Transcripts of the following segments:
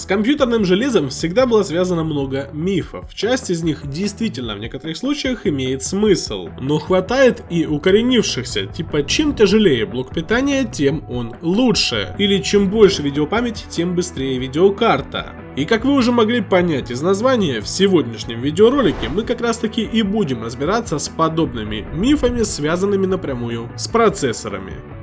С компьютерным железом всегда было связано много мифов. Часть из них действительно в некоторых случаях имеет смысл. Но хватает и укоренившихся, типа чем тяжелее блок питания, тем он лучше. Или чем больше видеопамяти, тем быстрее видеокарта. И как вы уже могли понять из названия, в сегодняшнем видеоролике мы как раз таки и будем разбираться с подобными мифами, связанными напрямую с процессорами.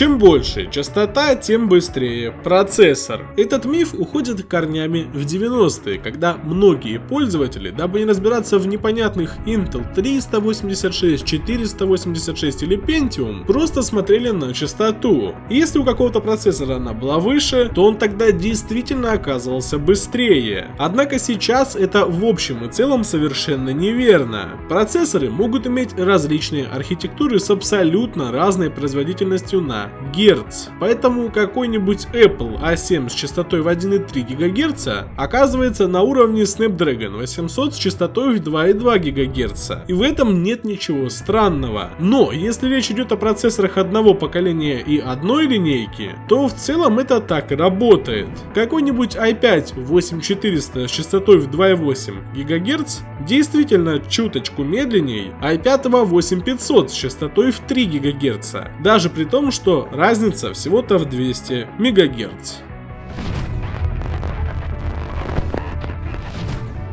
Чем больше частота, тем быстрее процессор. Этот миф уходит корнями в 90-е, когда многие пользователи, дабы не разбираться в непонятных Intel 386, 486 или Pentium, просто смотрели на частоту. Если у какого-то процессора она была выше, то он тогда действительно оказывался быстрее. Однако сейчас это в общем и целом совершенно неверно. Процессоры могут иметь различные архитектуры с абсолютно разной производительностью на Гц. Поэтому какой-нибудь Apple A7 с частотой в 1,3 ГГц оказывается на уровне Snapdragon 800 с частотой в 2,2 ГГц. И в этом нет ничего странного. Но если речь идет о процессорах одного поколения и одной линейки, то в целом это так и работает. Какой-нибудь i5 8400 с частотой в 2,8 ГГц действительно чуточку медленней i5 8500 с частотой в 3 ГГц. Даже при том, что разница всего-то в 200 МГц.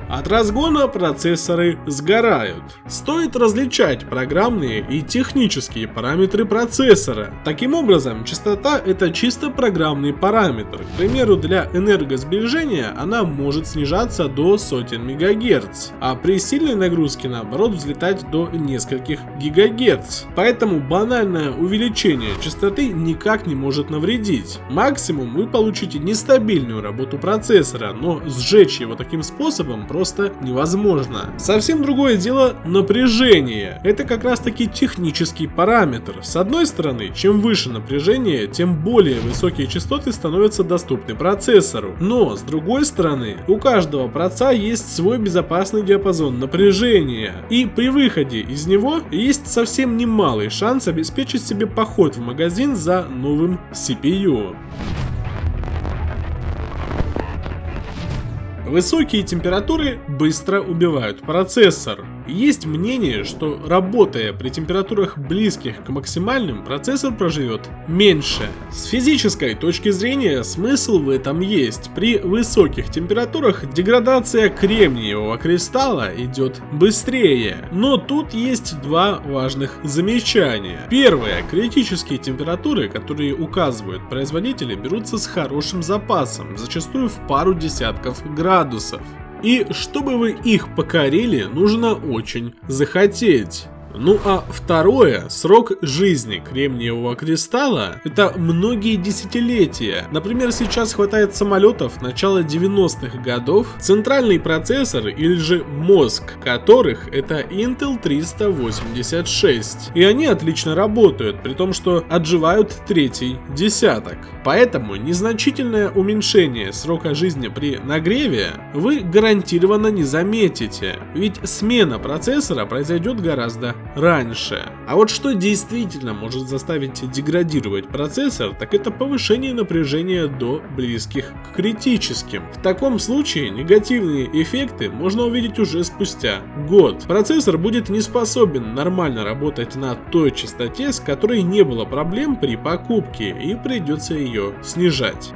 От разгона процессоры сгорают. Стоит различать программные и технические параметры процессора. Таким образом, частота это чисто программный параметр. К примеру, для энергосбережения она может снижаться до сотен МГц, а при сильной нагрузке наоборот взлетать до нескольких ГГц. Поэтому банальное увеличение частоты никак не может навредить. Максимум вы получите нестабильную работу процессора, но сжечь его таким способом просто просто невозможно. Совсем другое дело напряжение. Это как раз таки технический параметр. С одной стороны, чем выше напряжение, тем более высокие частоты становятся доступны процессору. Но с другой стороны, у каждого проца есть свой безопасный диапазон напряжения. И при выходе из него есть совсем немалый шанс обеспечить себе поход в магазин за новым CPU. Высокие температуры быстро убивают процессор. Есть мнение, что работая при температурах близких к максимальным, процессор проживет меньше. С физической точки зрения смысл в этом есть. При высоких температурах деградация кремниевого кристалла идет быстрее. Но тут есть два важных замечания. Первое. Критические температуры, которые указывают производители, берутся с хорошим запасом, зачастую в пару десятков градусов. И чтобы вы их покорили, нужно очень захотеть. Ну а второе, срок жизни кремниевого кристалла, это многие десятилетия. Например, сейчас хватает самолетов начала 90-х годов, центральный процессор или же мозг которых это Intel 386. И они отлично работают, при том, что отживают третий десяток. Поэтому незначительное уменьшение срока жизни при нагреве вы гарантированно не заметите, ведь смена процессора произойдет гораздо раньше. А вот что действительно может заставить деградировать процессор, так это повышение напряжения до близких к критическим. В таком случае негативные эффекты можно увидеть уже спустя год. Процессор будет не способен нормально работать на той частоте, с которой не было проблем при покупке и придется ее снижать.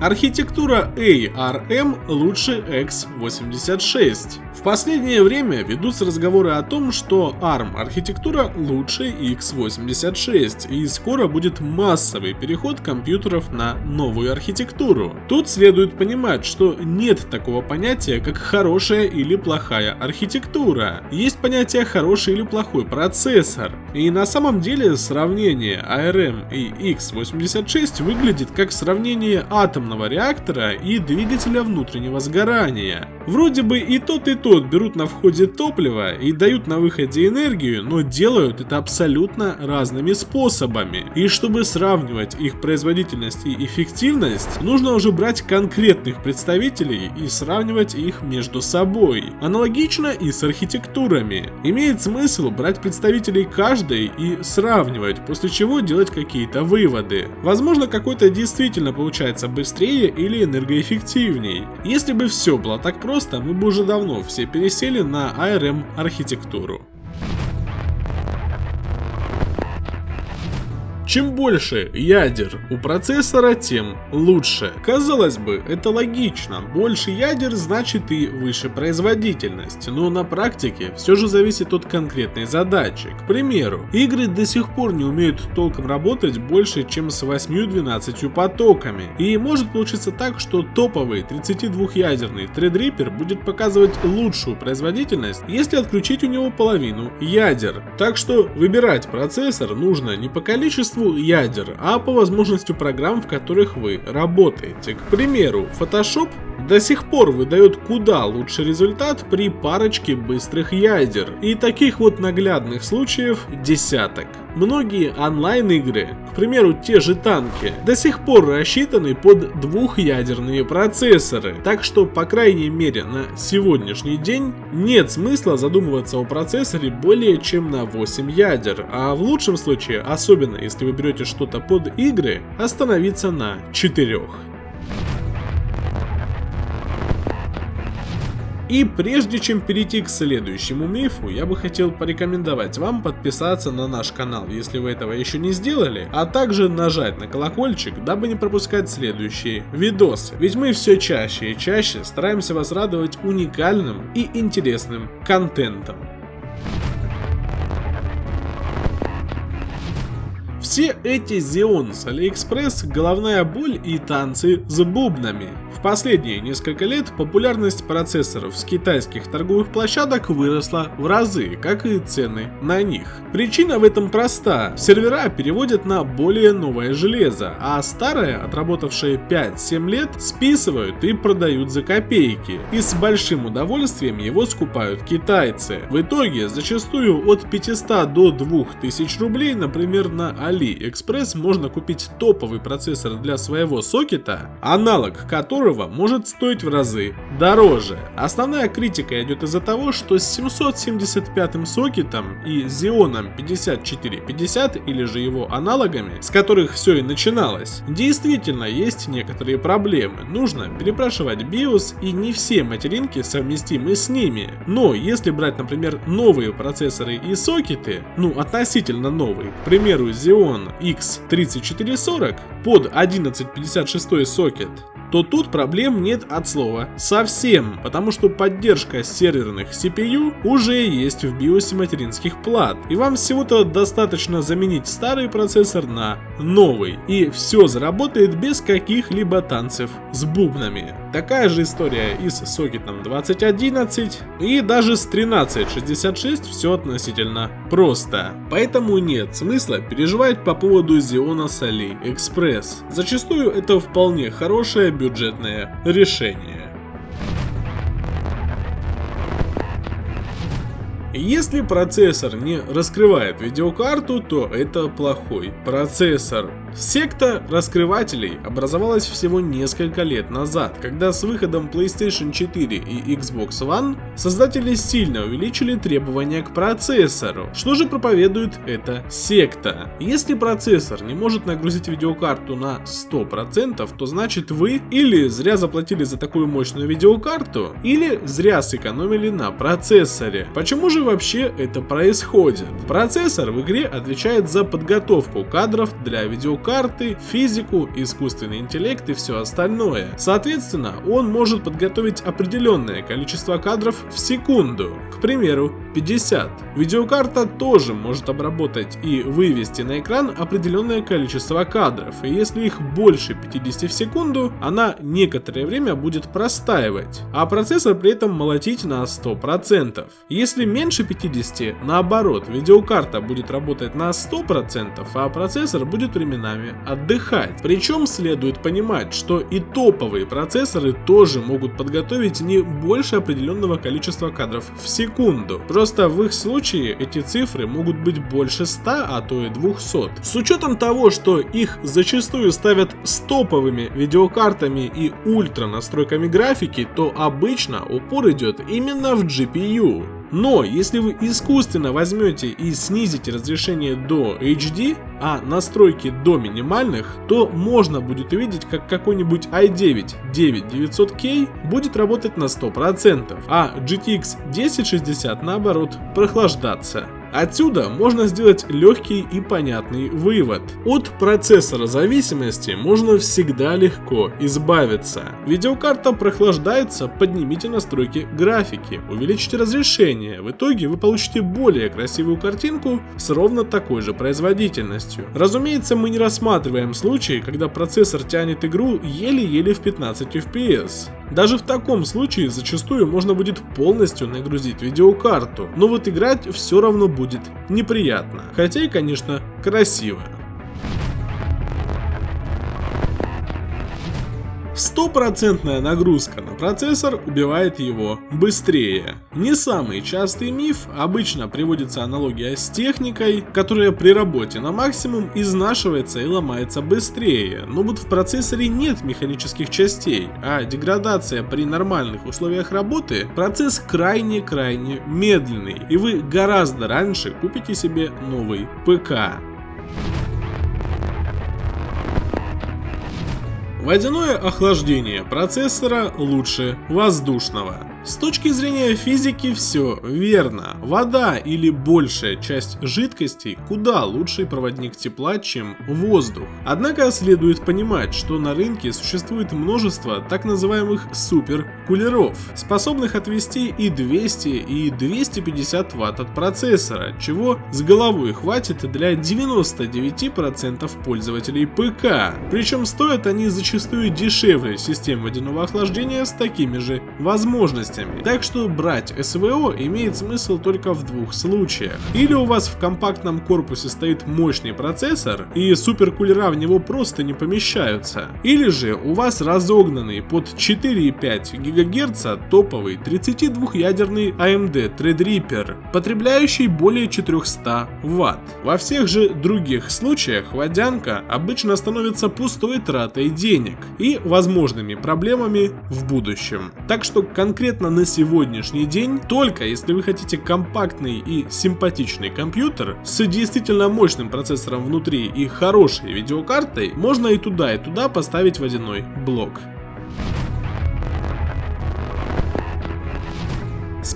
Архитектура ARM лучше x86. В последнее время ведутся разговоры о том, что ARM архитектура лучше x86 и скоро будет массовый переход компьютеров на новую архитектуру. Тут следует понимать, что нет такого понятия, как хорошая или плохая архитектура. Есть понятие хороший или плохой процессор. И на самом деле сравнение ARM и x86 выглядит как сравнение атома атомного реактора и двигателя внутреннего сгорания. Вроде бы и тот и тот берут на входе топливо и дают на выходе энергию, но делают это абсолютно разными способами. И чтобы сравнивать их производительность и эффективность, нужно уже брать конкретных представителей и сравнивать их между собой. Аналогично и с архитектурами. Имеет смысл брать представителей каждой и сравнивать, после чего делать какие-то выводы. Возможно, какой-то действительно получается быстрее или энергоэффективней. Если бы все было так просто мы бы уже давно все пересели на ARM архитектуру. Чем больше ядер у процессора, тем лучше. Казалось бы, это логично, больше ядер значит и выше производительность, но на практике все же зависит от конкретной задачи. К примеру, игры до сих пор не умеют толком работать больше, чем с 8-12 потоками, и может получиться так, что топовый 32-ядерный Threadripper будет показывать лучшую производительность, если отключить у него половину ядер. Так что выбирать процессор нужно не по количеству ядер, а по возможности программ, в которых вы работаете. К примеру, Photoshop до сих пор выдает куда лучший результат при парочке быстрых ядер. И таких вот наглядных случаев десяток. Многие онлайн-игры, к примеру те же танки, до сих пор рассчитаны под двухъядерные процессоры, так что по крайней мере на сегодняшний день нет смысла задумываться о процессоре более чем на 8 ядер, а в лучшем случае, особенно если вы берете что-то под игры, остановиться на 4. И прежде чем перейти к следующему мифу, я бы хотел порекомендовать вам подписаться на наш канал, если вы этого еще не сделали, а также нажать на колокольчик, дабы не пропускать следующие видосы. Ведь мы все чаще и чаще стараемся вас радовать уникальным и интересным контентом. Все эти Xeon с AliExpress головная боль и танцы с бубнами. Последние несколько лет популярность процессоров с китайских торговых площадок выросла в разы, как и цены на них. Причина в этом проста. Сервера переводят на более новое железо, а старое, отработавшее 5-7 лет, списывают и продают за копейки. И с большим удовольствием его скупают китайцы. В итоге, зачастую от 500 до 2000 рублей, например, на AliExpress можно купить топовый процессор для своего сокета, аналог которого которого может стоить в разы дороже. Основная критика идет из-за того, что с 775 сокетом и Xeon 5450 или же его аналогами, с которых все и начиналось, действительно есть некоторые проблемы. Нужно перепрашивать BIOS и не все материнки совместимы с ними. Но если брать, например, новые процессоры и сокеты, ну относительно новые, к примеру Xeon X3440 под 1156 сокет, то тут проблем нет от слова совсем, потому что поддержка серверных CPU уже есть в биосе материнских плат, и вам всего-то достаточно заменить старый процессор на новый, и все заработает без каких-либо танцев с бубнами. Такая же история и с сокетом 2011, и даже с 1366 все относительно просто. Поэтому нет смысла переживать по поводу Xeon с AliExpress. Зачастую это вполне хорошая бюджетное решение. Если процессор не раскрывает видеокарту, то это плохой процессор. Секта раскрывателей образовалась всего несколько лет назад, когда с выходом PlayStation 4 и Xbox One создатели сильно увеличили требования к процессору. Что же проповедует эта секта? Если процессор не может нагрузить видеокарту на 100%, то значит вы или зря заплатили за такую мощную видеокарту, или зря сэкономили на процессоре. Почему же вообще это происходит? Процессор в игре отвечает за подготовку кадров для видеокарты карты, физику, искусственный интеллект и все остальное. Соответственно, он может подготовить определенное количество кадров в секунду, к примеру, 50. Видеокарта тоже может обработать и вывести на экран определенное количество кадров, и если их больше 50 в секунду, она некоторое время будет простаивать, а процессор при этом молотить на 100%. Если меньше 50, наоборот, видеокарта будет работать на 100%, а процессор будет временно временами отдыхать. Причем следует понимать, что и топовые процессоры тоже могут подготовить не больше определенного количества кадров в секунду. Просто в их случае эти цифры могут быть больше 100, а то и 200. С учетом того, что их зачастую ставят с топовыми видеокартами и ультра настройками графики, то обычно упор идет именно в GPU. Но если вы искусственно возьмете и снизите разрешение до HD, а настройки до минимальных, то можно будет увидеть, как какой-нибудь i9 9900K будет работать на 100%, а GTX 1060 наоборот прохлаждаться. Отсюда можно сделать легкий и понятный вывод. От процессора зависимости можно всегда легко избавиться. Видеокарта прохлаждается, поднимите настройки графики, увеличите разрешение, в итоге вы получите более красивую картинку с ровно такой же производительностью. Разумеется, мы не рассматриваем случаи, когда процессор тянет игру еле-еле в 15 FPS. Даже в таком случае зачастую можно будет полностью нагрузить видеокарту, но вот играть все равно будет неприятно, хотя и конечно красиво. Стопроцентная нагрузка на процессор убивает его быстрее. Не самый частый миф, обычно приводится аналогия с техникой, которая при работе на максимум изнашивается и ломается быстрее, но вот в процессоре нет механических частей, а деградация при нормальных условиях работы процесс крайне-крайне медленный, и вы гораздо раньше купите себе новый ПК. Водяное охлаждение процессора лучше воздушного. С точки зрения физики все верно. Вода или большая часть жидкостей куда лучший проводник тепла, чем воздух. Однако следует понимать, что на рынке существует множество так называемых суперкулеров, способных отвести и 200 и 250 ватт от процессора, чего с головой хватит для 99% пользователей ПК. Причем стоят они зачастую дешевле систем водяного охлаждения с такими же возможностями мощностями. Так что брать СВО имеет смысл только в двух случаях. Или у вас в компактном корпусе стоит мощный процессор, и суперкулера в него просто не помещаются. Или же у вас разогнанный под 4,5 ГГц топовый 32-ядерный AMD Threadripper, потребляющий более 400 Вт. Во всех же других случаях водянка обычно становится пустой тратой денег и возможными проблемами в будущем. Так что конкретно конкретно на сегодняшний день, только если вы хотите компактный и симпатичный компьютер с действительно мощным процессором внутри и хорошей видеокартой, можно и туда и туда поставить водяной блок.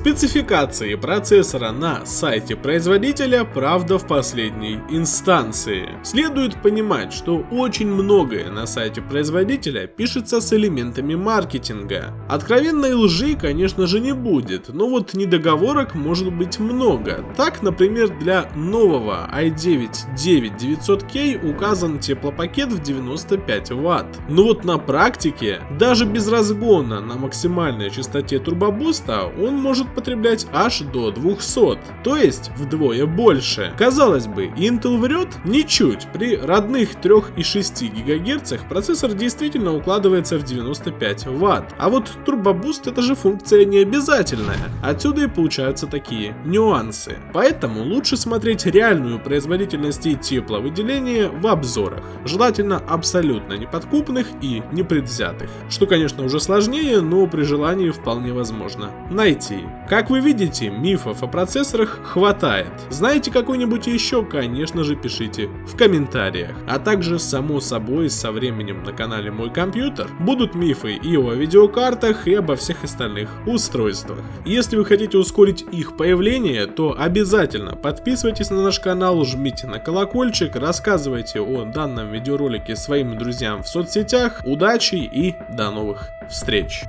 Спецификации процессора на сайте производителя правда в последней инстанции. Следует понимать, что очень многое на сайте производителя пишется с элементами маркетинга. Откровенной лжи, конечно же, не будет, но вот недоговорок может быть много. Так, например, для нового i9 9900K указан теплопакет в 95 Вт. Но вот на практике, даже без разгона на максимальной частоте турбобуста, он может потреблять аж до 200, то есть вдвое больше. Казалось бы, Intel врет? Ничуть. При родных 3,6 ГГц процессор действительно укладывается в 95 Вт. А вот турбобуст это же функция не обязательная. Отсюда и получаются такие нюансы. Поэтому лучше смотреть реальную производительность и тепловыделение в обзорах. Желательно абсолютно неподкупных и непредвзятых. Что конечно уже сложнее, но при желании вполне возможно найти. Как вы видите, мифов о процессорах хватает. Знаете какой-нибудь еще, конечно же, пишите в комментариях. А также, само собой, со временем на канале Мой Компьютер будут мифы и о видеокартах, и обо всех остальных устройствах. Если вы хотите ускорить их появление, то обязательно подписывайтесь на наш канал, жмите на колокольчик, рассказывайте о данном видеоролике своим друзьям в соцсетях. Удачи и до новых встреч!